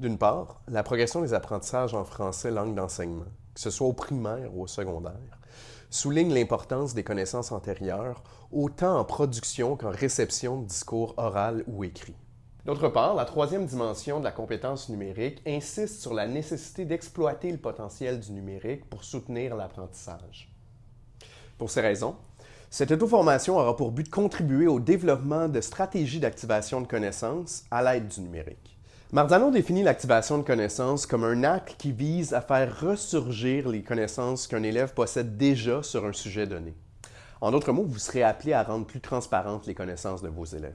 D'une part, la progression des apprentissages en français langue d'enseignement, que ce soit au primaire ou au secondaire, souligne l'importance des connaissances antérieures, autant en production qu'en réception de discours oral ou écrit. D'autre part, la troisième dimension de la compétence numérique insiste sur la nécessité d'exploiter le potentiel du numérique pour soutenir l'apprentissage. Pour ces raisons, cette auto-formation aura pour but de contribuer au développement de stratégies d'activation de connaissances à l'aide du numérique. Marzano définit l'activation de connaissances comme un acte qui vise à faire ressurgir les connaissances qu'un élève possède déjà sur un sujet donné. En d'autres mots, vous serez appelé à rendre plus transparentes les connaissances de vos élèves.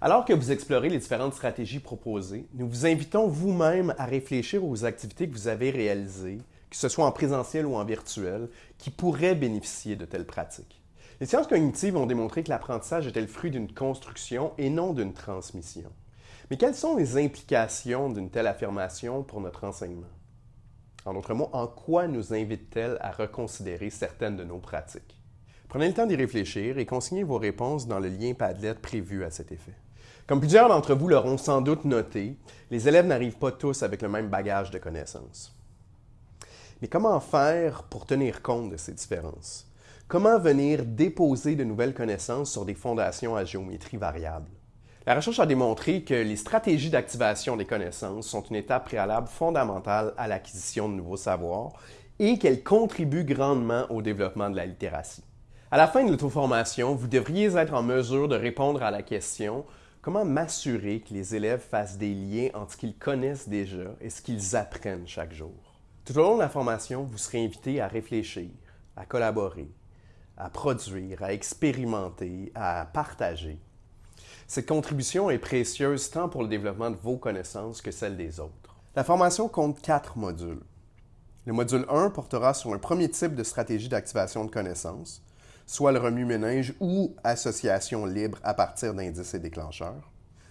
Alors que vous explorez les différentes stratégies proposées, nous vous invitons vous-même à réfléchir aux activités que vous avez réalisées, que ce soit en présentiel ou en virtuel, qui pourraient bénéficier de telles pratiques. Les sciences cognitives ont démontré que l'apprentissage était le fruit d'une construction et non d'une transmission. Mais quelles sont les implications d'une telle affirmation pour notre enseignement? En d'autres mots, en quoi nous invite-t-elle à reconsidérer certaines de nos pratiques? Prenez le temps d'y réfléchir et consignez vos réponses dans le lien Padlet prévu à cet effet. Comme plusieurs d'entre vous l'auront sans doute noté, les élèves n'arrivent pas tous avec le même bagage de connaissances. Mais comment faire pour tenir compte de ces différences? Comment venir déposer de nouvelles connaissances sur des fondations à géométrie variable? La recherche a démontré que les stratégies d'activation des connaissances sont une étape préalable fondamentale à l'acquisition de nouveaux savoirs et qu'elles contribuent grandement au développement de la littératie. À la fin de l'auto-formation, vous devriez être en mesure de répondre à la question Comment m'assurer que les élèves fassent des liens entre ce qu'ils connaissent déjà et ce qu'ils apprennent chaque jour? Tout au long de la formation, vous serez invité à réfléchir, à collaborer, à produire, à expérimenter, à partager. Cette contribution est précieuse tant pour le développement de vos connaissances que celle des autres. La formation compte quatre modules. Le module 1 portera sur un premier type de stratégie d'activation de connaissances, soit le remue-ménage ou association libre à partir d'indices et déclencheurs.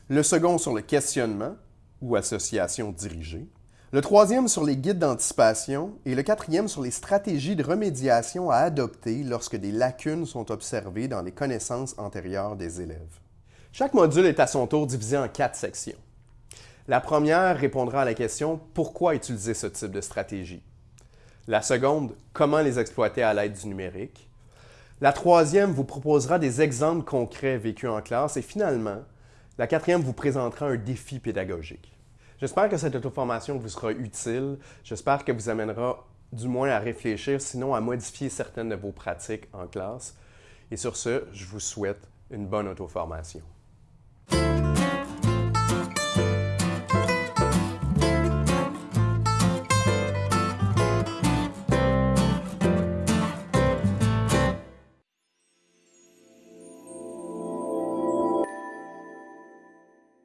Le second sur le questionnement ou association dirigée. Le troisième sur les guides d'anticipation et le quatrième sur les stratégies de remédiation à adopter lorsque des lacunes sont observées dans les connaissances antérieures des élèves. Chaque module est à son tour divisé en quatre sections. La première répondra à la question « Pourquoi utiliser ce type de stratégie? » La seconde « Comment les exploiter à l'aide du numérique? » La troisième vous proposera des exemples concrets vécus en classe et finalement, la quatrième vous présentera un défi pédagogique. J'espère que cette auto-formation vous sera utile. J'espère qu'elle vous amènera du moins à réfléchir, sinon à modifier certaines de vos pratiques en classe. Et sur ce, je vous souhaite une bonne auto-formation.